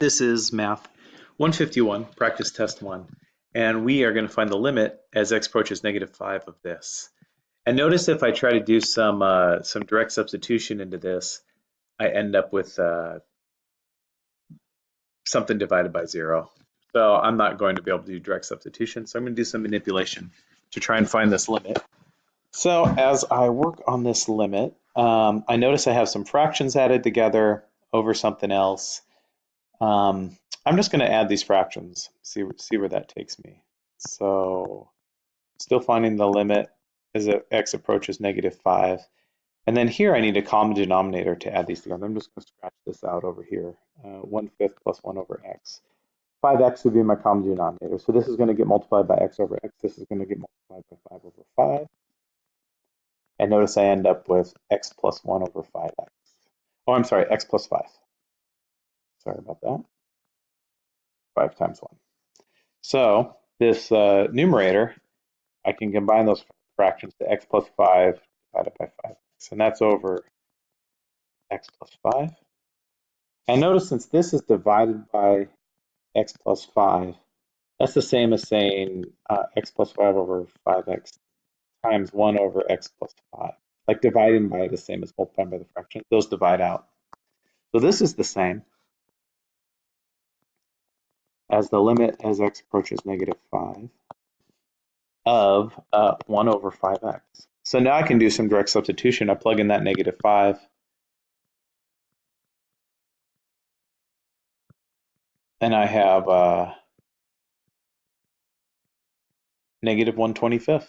This is math 151, practice test one, and we are going to find the limit as x approaches negative 5 of this. And notice if I try to do some, uh, some direct substitution into this, I end up with uh, something divided by 0. So I'm not going to be able to do direct substitution, so I'm going to do some manipulation to try and find this limit. So as I work on this limit, um, I notice I have some fractions added together over something else. Um, I'm just going to add these fractions, see, see where that takes me. So still finding the limit as x approaches negative 5. And then here I need a common denominator to add these together. I'm just going to scratch this out over here. Uh, 1 fifth plus 1 over x. 5x would be my common denominator. So this is going to get multiplied by x over x. This is going to get multiplied by 5 over 5. And notice I end up with x plus 1 over 5x. Oh, I'm sorry, x plus 5. Sorry about that. 5 times 1. So this uh, numerator, I can combine those fractions to x plus 5 divided by 5x. And that's over x plus 5. And notice since this is divided by x plus 5, that's the same as saying uh, x plus 5 over 5x times 1 over x plus 5. Like dividing by the same as multiplying by the fraction. Those divide out. So this is the same as the limit as x approaches negative 5 of uh, 1 over 5x. So now I can do some direct substitution. I plug in that negative 5. And I have uh, negative 1 25th.